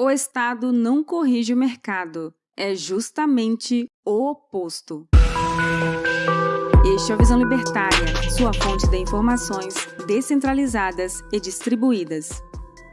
O Estado não corrige o mercado, é justamente o oposto. Este é a Visão Libertária, sua fonte de informações descentralizadas e distribuídas.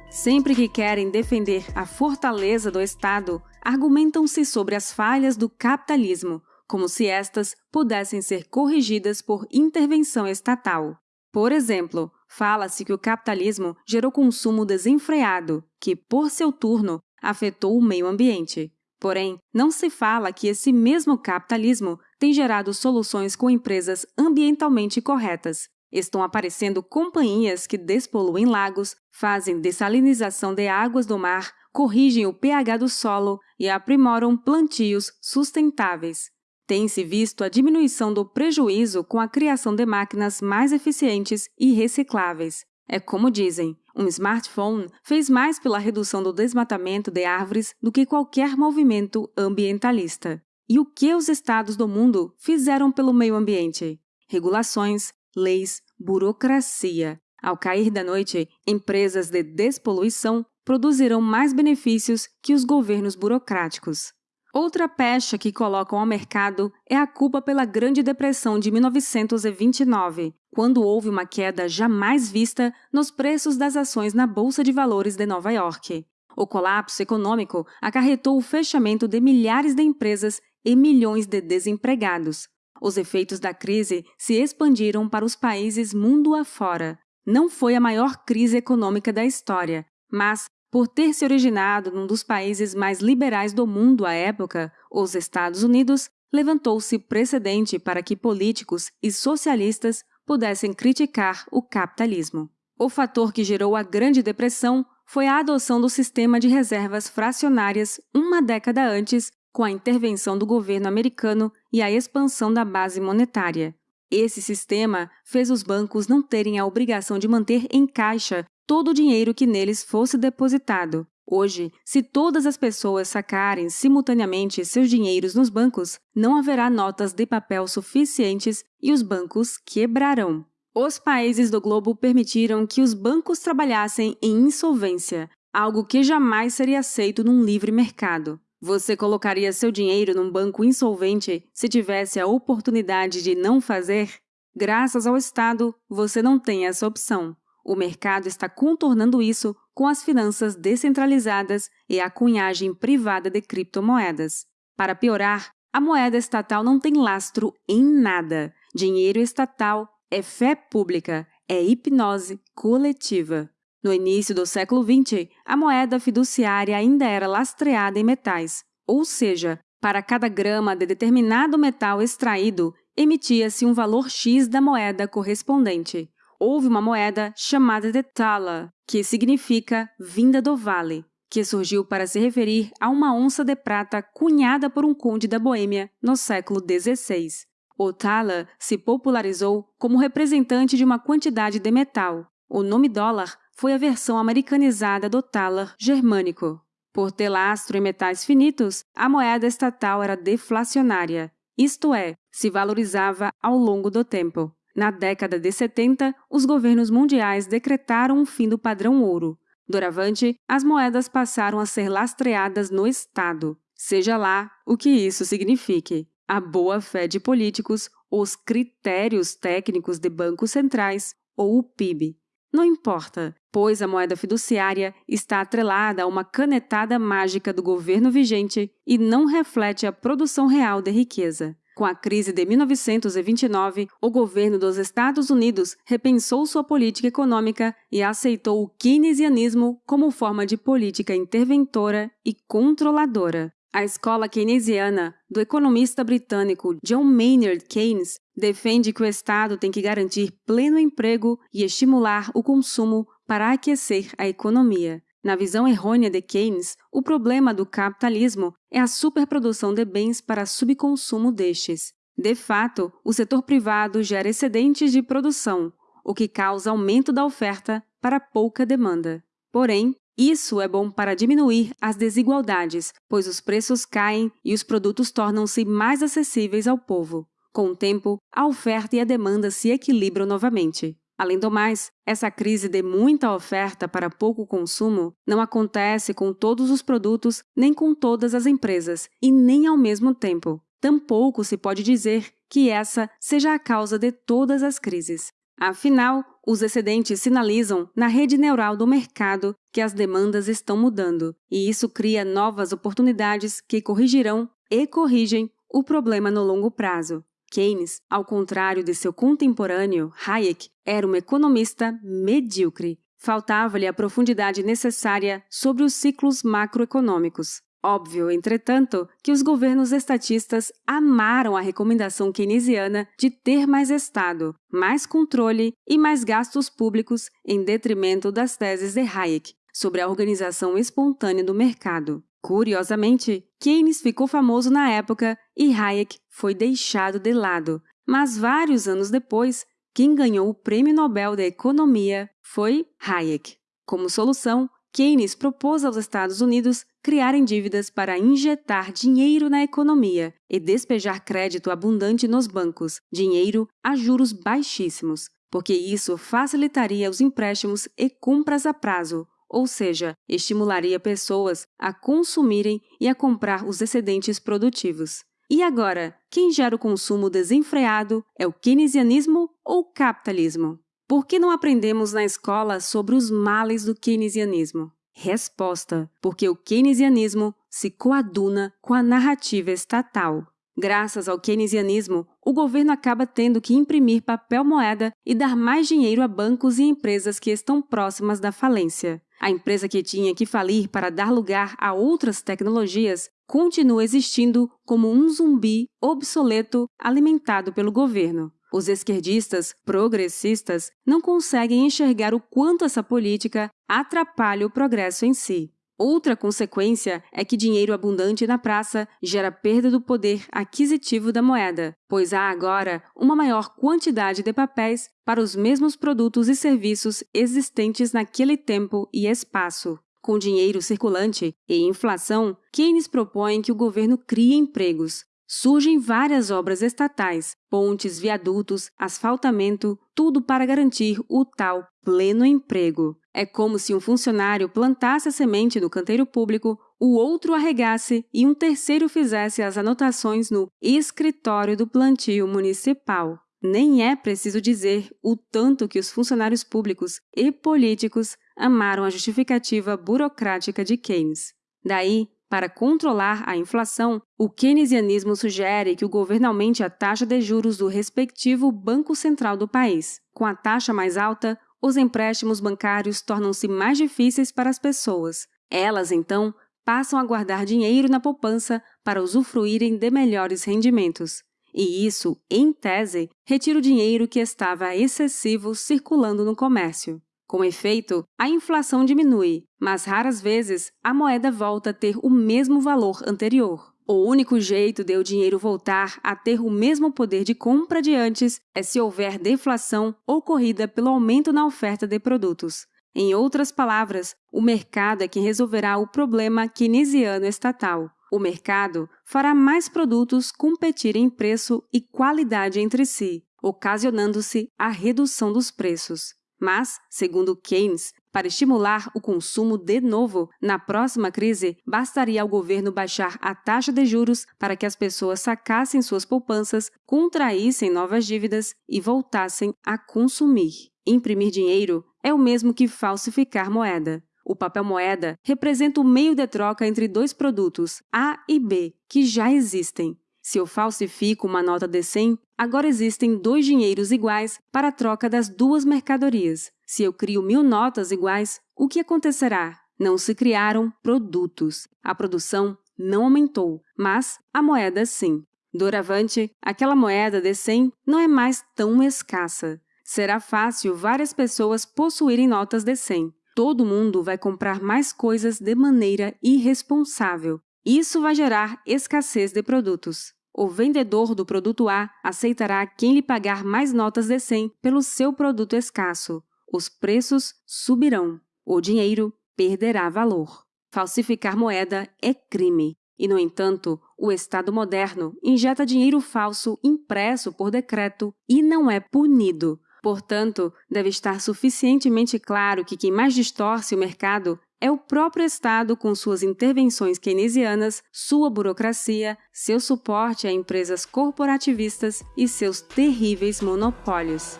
Sempre que querem defender a fortaleza do Estado, argumentam-se sobre as falhas do capitalismo, como se estas pudessem ser corrigidas por intervenção estatal. Por exemplo, fala-se que o capitalismo gerou consumo desenfreado, que, por seu turno, afetou o meio ambiente. Porém, não se fala que esse mesmo capitalismo tem gerado soluções com empresas ambientalmente corretas. Estão aparecendo companhias que despoluem lagos, fazem dessalinização de águas do mar, corrigem o pH do solo e aprimoram plantios sustentáveis. Tem-se visto a diminuição do prejuízo com a criação de máquinas mais eficientes e recicláveis. É como dizem, um smartphone fez mais pela redução do desmatamento de árvores do que qualquer movimento ambientalista. E o que os estados do mundo fizeram pelo meio ambiente? Regulações, leis, burocracia. Ao cair da noite, empresas de despoluição produzirão mais benefícios que os governos burocráticos. Outra pecha que colocam ao mercado é a culpa pela Grande Depressão de 1929, quando houve uma queda jamais vista nos preços das ações na Bolsa de Valores de Nova York. O colapso econômico acarretou o fechamento de milhares de empresas e milhões de desempregados. Os efeitos da crise se expandiram para os países mundo afora. Não foi a maior crise econômica da história, mas por ter se originado num dos países mais liberais do mundo à época, os Estados Unidos, levantou-se precedente para que políticos e socialistas pudessem criticar o capitalismo. O fator que gerou a Grande Depressão foi a adoção do sistema de reservas fracionárias uma década antes, com a intervenção do governo americano e a expansão da base monetária. Esse sistema fez os bancos não terem a obrigação de manter em caixa todo o dinheiro que neles fosse depositado. Hoje, se todas as pessoas sacarem simultaneamente seus dinheiros nos bancos, não haverá notas de papel suficientes e os bancos quebrarão. Os países do globo permitiram que os bancos trabalhassem em insolvência, algo que jamais seria aceito num livre mercado. Você colocaria seu dinheiro num banco insolvente se tivesse a oportunidade de não fazer? Graças ao Estado, você não tem essa opção. O mercado está contornando isso com as finanças descentralizadas e a cunhagem privada de criptomoedas. Para piorar, a moeda estatal não tem lastro em nada. Dinheiro estatal é fé pública, é hipnose coletiva. No início do século XX, a moeda fiduciária ainda era lastreada em metais, ou seja, para cada grama de determinado metal extraído, emitia-se um valor X da moeda correspondente houve uma moeda chamada de tala, que significa vinda do vale, que surgiu para se referir a uma onça de prata cunhada por um conde da Boêmia no século XVI. O tala se popularizou como representante de uma quantidade de metal. O nome dólar foi a versão americanizada do talar germânico. Por ter lastro em metais finitos, a moeda estatal era deflacionária, isto é, se valorizava ao longo do tempo. Na década de 70, os governos mundiais decretaram o fim do padrão ouro. Doravante, as moedas passaram a ser lastreadas no Estado, seja lá o que isso signifique. A boa-fé de políticos, os critérios técnicos de bancos centrais ou o PIB. Não importa, pois a moeda fiduciária está atrelada a uma canetada mágica do governo vigente e não reflete a produção real de riqueza. Com a crise de 1929, o governo dos Estados Unidos repensou sua política econômica e aceitou o keynesianismo como forma de política interventora e controladora. A escola keynesiana do economista britânico John Maynard Keynes defende que o Estado tem que garantir pleno emprego e estimular o consumo para aquecer a economia. Na visão errônea de Keynes, o problema do capitalismo é a superprodução de bens para subconsumo destes. De fato, o setor privado gera excedentes de produção, o que causa aumento da oferta para pouca demanda. Porém, isso é bom para diminuir as desigualdades, pois os preços caem e os produtos tornam-se mais acessíveis ao povo. Com o tempo, a oferta e a demanda se equilibram novamente. Além do mais, essa crise de muita oferta para pouco consumo não acontece com todos os produtos nem com todas as empresas, e nem ao mesmo tempo. Tampouco se pode dizer que essa seja a causa de todas as crises. Afinal, os excedentes sinalizam na rede neural do mercado que as demandas estão mudando, e isso cria novas oportunidades que corrigirão e corrigem o problema no longo prazo. Keynes, ao contrário de seu contemporâneo, Hayek, era um economista medíocre. Faltava-lhe a profundidade necessária sobre os ciclos macroeconômicos. Óbvio, entretanto, que os governos estatistas amaram a recomendação keynesiana de ter mais Estado, mais controle e mais gastos públicos em detrimento das teses de Hayek sobre a organização espontânea do mercado. Curiosamente, Keynes ficou famoso na época e Hayek foi deixado de lado, mas vários anos depois, quem ganhou o Prêmio Nobel da Economia foi Hayek. Como solução, Keynes propôs aos Estados Unidos criarem dívidas para injetar dinheiro na economia e despejar crédito abundante nos bancos, dinheiro a juros baixíssimos, porque isso facilitaria os empréstimos e compras a prazo, ou seja, estimularia pessoas a consumirem e a comprar os excedentes produtivos. E agora, quem gera o consumo desenfreado é o keynesianismo ou o capitalismo? Por que não aprendemos na escola sobre os males do keynesianismo? Resposta: porque o keynesianismo se coaduna com a narrativa estatal. Graças ao keynesianismo, o governo acaba tendo que imprimir papel moeda e dar mais dinheiro a bancos e empresas que estão próximas da falência. A empresa que tinha que falir para dar lugar a outras tecnologias continua existindo como um zumbi obsoleto alimentado pelo governo. Os esquerdistas progressistas não conseguem enxergar o quanto essa política atrapalha o progresso em si. Outra consequência é que dinheiro abundante na praça gera perda do poder aquisitivo da moeda, pois há agora uma maior quantidade de papéis para os mesmos produtos e serviços existentes naquele tempo e espaço. Com dinheiro circulante e inflação, Keynes propõe que o governo crie empregos, Surgem várias obras estatais, pontes, viadutos, asfaltamento, tudo para garantir o tal pleno emprego. É como se um funcionário plantasse a semente no canteiro público, o outro arregasse e um terceiro fizesse as anotações no escritório do plantio municipal. Nem é preciso dizer o tanto que os funcionários públicos e políticos amaram a justificativa burocrática de Keynes. Daí, para controlar a inflação, o keynesianismo sugere que o governo aumente a taxa de juros do respectivo Banco Central do país. Com a taxa mais alta, os empréstimos bancários tornam-se mais difíceis para as pessoas. Elas, então, passam a guardar dinheiro na poupança para usufruírem de melhores rendimentos. E isso, em tese, retira o dinheiro que estava excessivo circulando no comércio. Com efeito, a inflação diminui, mas raras vezes a moeda volta a ter o mesmo valor anterior. O único jeito de o dinheiro voltar a ter o mesmo poder de compra de antes é se houver deflação ocorrida pelo aumento na oferta de produtos. Em outras palavras, o mercado é quem resolverá o problema keynesiano estatal. O mercado fará mais produtos competirem em preço e qualidade entre si, ocasionando-se a redução dos preços. Mas, segundo Keynes, para estimular o consumo de novo, na próxima crise, bastaria ao governo baixar a taxa de juros para que as pessoas sacassem suas poupanças, contraíssem novas dívidas e voltassem a consumir. Imprimir dinheiro é o mesmo que falsificar moeda. O papel moeda representa o meio de troca entre dois produtos, A e B, que já existem. Se eu falsifico uma nota de 100, agora existem dois dinheiros iguais para a troca das duas mercadorias. Se eu crio mil notas iguais, o que acontecerá? Não se criaram produtos. A produção não aumentou, mas a moeda sim. Doravante, aquela moeda de 100 não é mais tão escassa. Será fácil várias pessoas possuírem notas de 100. Todo mundo vai comprar mais coisas de maneira irresponsável. Isso vai gerar escassez de produtos. O vendedor do produto A aceitará quem lhe pagar mais notas de 100 pelo seu produto escasso. Os preços subirão. O dinheiro perderá valor. Falsificar moeda é crime. E, no entanto, o Estado moderno injeta dinheiro falso impresso por decreto e não é punido, Portanto, deve estar suficientemente claro que quem mais distorce o mercado é o próprio Estado com suas intervenções keynesianas, sua burocracia, seu suporte a empresas corporativistas e seus terríveis monopólios.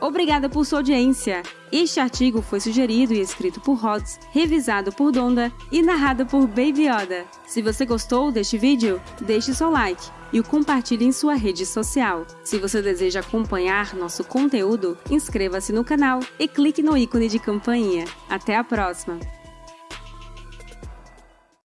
Obrigada por sua audiência! Este artigo foi sugerido e escrito por Rods, revisado por Donda e narrado por Baby Yoda. Se você gostou deste vídeo, deixe seu like e o compartilhe em sua rede social. Se você deseja acompanhar nosso conteúdo, inscreva-se no canal e clique no ícone de campainha. Até a próxima!